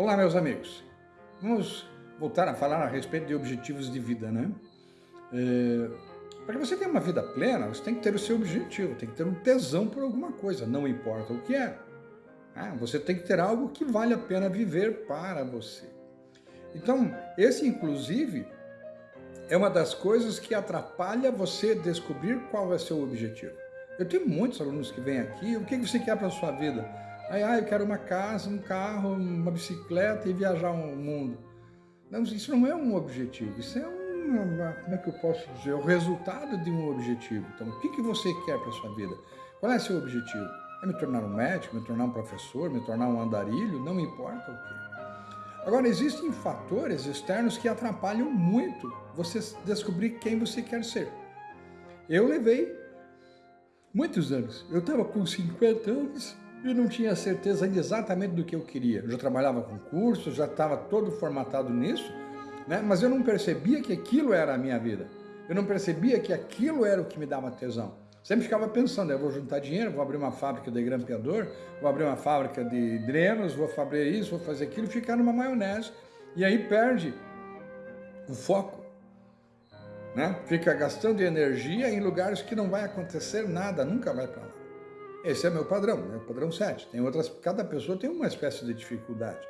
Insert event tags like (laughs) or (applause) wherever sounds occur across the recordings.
Olá, meus amigos. Vamos voltar a falar a respeito de objetivos de vida, né? É, para que você tenha uma vida plena, você tem que ter o seu objetivo, tem que ter um tesão por alguma coisa, não importa o que é. Ah, você tem que ter algo que vale a pena viver para você. Então, esse, inclusive, é uma das coisas que atrapalha você descobrir qual é seu objetivo. Eu tenho muitos alunos que vêm aqui, o que você quer para a sua vida? Aí, ah, eu quero uma casa, um carro, uma bicicleta e viajar o mundo. Não, isso não é um objetivo, isso é um, como é que eu posso dizer, o resultado de um objetivo. Então, o que, que você quer para sua vida? Qual é seu objetivo? É me tornar um médico, me tornar um professor, me tornar um andarilho, não importa o que. Agora, existem fatores externos que atrapalham muito você descobrir quem você quer ser. Eu levei muitos anos. Eu estava com 50 anos e não tinha certeza exatamente do que eu queria. Eu já trabalhava com cursos, já estava todo formatado nisso, né? mas eu não percebia que aquilo era a minha vida. Eu não percebia que aquilo era o que me dava tesão. Sempre ficava pensando, eu vou juntar dinheiro, vou abrir uma fábrica de grampeador, vou abrir uma fábrica de drenos, vou fazer isso, vou fazer aquilo, ficar numa maionese. E aí perde o foco. Né? Fica gastando energia em lugares que não vai acontecer nada, nunca vai para lá. Esse é meu padrão, meu padrão 7. Tem outras, cada pessoa tem uma espécie de dificuldade.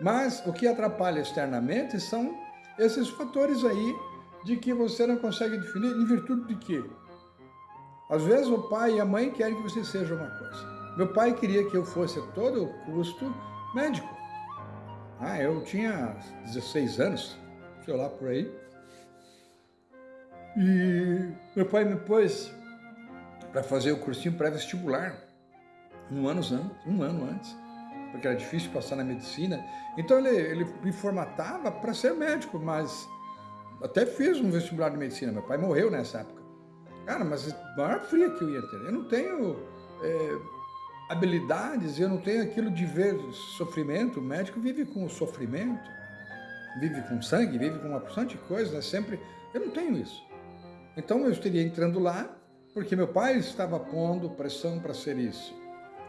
Mas o que atrapalha externamente são esses fatores aí de que você não consegue definir em virtude de quê? Às vezes o pai e a mãe querem que você seja uma coisa. Meu pai queria que eu fosse a todo custo médico. Ah, eu tinha 16 anos, sei lá por aí. E meu pai me pôs para fazer o cursinho pré-vestibular, um ano um ano antes, porque era difícil passar na medicina. Então ele, ele me formatava para ser médico, mas até fiz um vestibular de medicina. Meu pai morreu nessa época. Cara, mas a maior fria que eu ia ter. Eu não tenho é, habilidades, eu não tenho aquilo de ver sofrimento. O médico vive com o sofrimento, vive com sangue, vive com uma porção de coisas, né? sempre. Eu não tenho isso. Então eu estaria entrando lá porque meu pai estava pondo pressão para ser isso.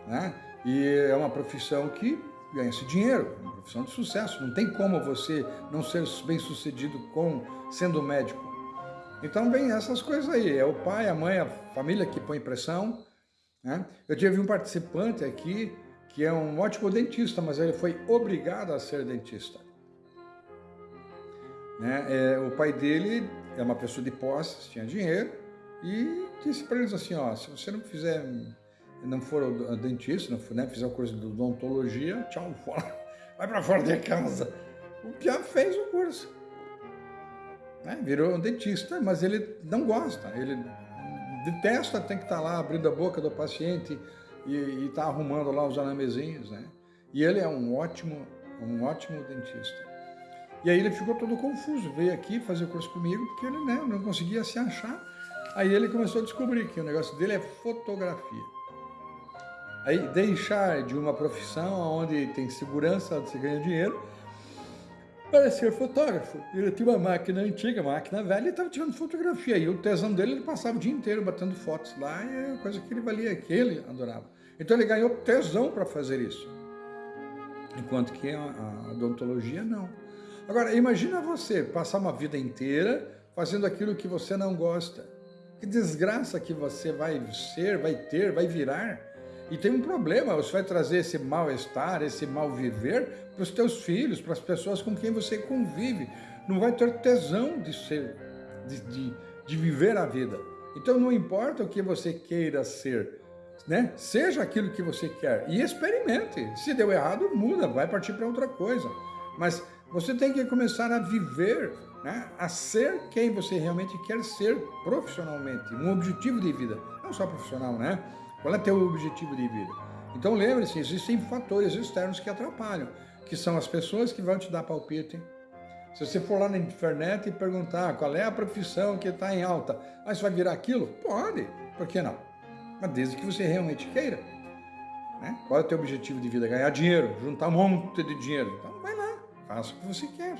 Né? E é uma profissão que ganha-se dinheiro, uma profissão de sucesso. Não tem como você não ser bem sucedido com sendo médico. Então vem essas coisas aí, é o pai, a mãe, a família que põe pressão. Né? Eu tive um participante aqui que é um ótimo dentista, mas ele foi obrigado a ser dentista. Né? É, o pai dele é uma pessoa de posses, tinha dinheiro, e disse para eles assim, ó, se você não fizer, não for dentista, não for, né, fizer o curso de odontologia, tchau, (laughs) fora, vai para fora de casa. O Pia fez o curso. Né, virou um dentista, mas ele não gosta, ele detesta, tem que estar tá lá abrindo a boca do paciente e estar tá arrumando lá os anamezinhos, né? E ele é um ótimo, um ótimo dentista. E aí ele ficou todo confuso, veio aqui fazer o curso comigo, porque ele né, não conseguia se achar Aí ele começou a descobrir que o negócio dele é fotografia. Aí deixar de uma profissão onde tem segurança, onde você ganha dinheiro, para ser fotógrafo. Ele tinha uma máquina antiga, máquina velha, e estava tirando fotografia. E o tesão dele, ele passava o dia inteiro batendo fotos lá, e é coisa que ele valia, que ele adorava. Então ele ganhou tesão para fazer isso. Enquanto que a, a odontologia não. Agora, imagina você passar uma vida inteira fazendo aquilo que você não gosta. Que desgraça que você vai ser, vai ter, vai virar. E tem um problema, você vai trazer esse mal-estar, esse mal-viver para os teus filhos, para as pessoas com quem você convive. Não vai ter tesão de ser, de, de, de viver a vida. Então não importa o que você queira ser, né? Seja aquilo que você quer e experimente. Se deu errado, muda, vai partir para outra coisa. Mas você tem que começar a viver né, a ser quem você realmente quer ser profissionalmente, um objetivo de vida, não só profissional, né? Qual é teu objetivo de vida? Então lembre-se, existem fatores externos que atrapalham, que são as pessoas que vão te dar palpite. Se você for lá na internet e perguntar qual é a profissão que está em alta, mas vai virar aquilo? Pode, por que não? Mas desde que você realmente queira. Né? Qual é o teu objetivo de vida? Ganhar dinheiro, juntar um monte de dinheiro. Então vai lá, faça o que você quer.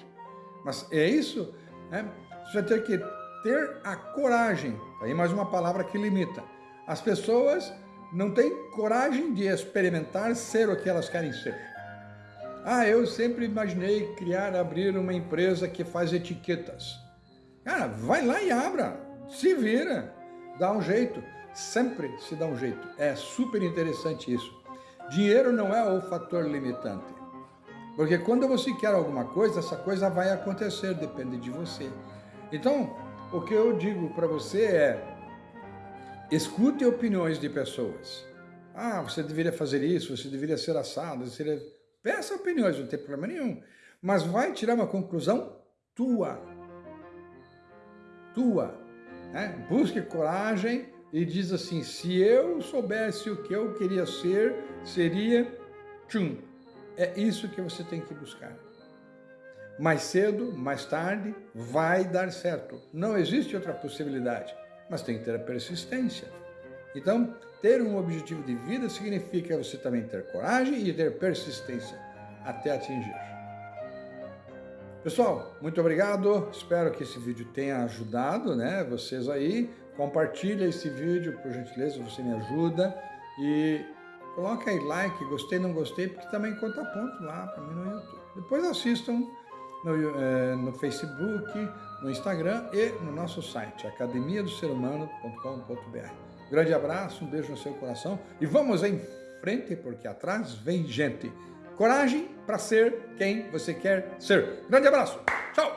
Mas é isso, né? Você vai ter que ter a coragem. Aí mais uma palavra que limita. As pessoas não têm coragem de experimentar ser o que elas querem ser. Ah, eu sempre imaginei criar, abrir uma empresa que faz etiquetas. Cara, vai lá e abra, se vira, dá um jeito, sempre se dá um jeito. É super interessante isso. Dinheiro não é o fator limitante. Porque quando você quer alguma coisa, essa coisa vai acontecer, depende de você. Então, o que eu digo para você é, escute opiniões de pessoas. Ah, você deveria fazer isso, você deveria ser assado, você deveria... Peça opiniões, não tem problema nenhum. Mas vai tirar uma conclusão tua. Tua. Né? Busque coragem e diz assim, se eu soubesse o que eu queria ser, seria tchum. É isso que você tem que buscar. Mais cedo, mais tarde, vai dar certo. Não existe outra possibilidade, mas tem que ter a persistência. Então, ter um objetivo de vida significa você também ter coragem e ter persistência até atingir. Pessoal, muito obrigado. Espero que esse vídeo tenha ajudado, né? Vocês aí. Compartilha esse vídeo, por gentileza, você me ajuda. E coloca aí like, gostei, não gostei, porque também conta ponto lá para mim no YouTube. Depois assistam no, é, no Facebook, no Instagram e no nosso site, academiadoserhumano.com.br. Grande abraço, um beijo no seu coração e vamos em frente, porque atrás vem gente. Coragem para ser quem você quer ser. Grande abraço. Tchau.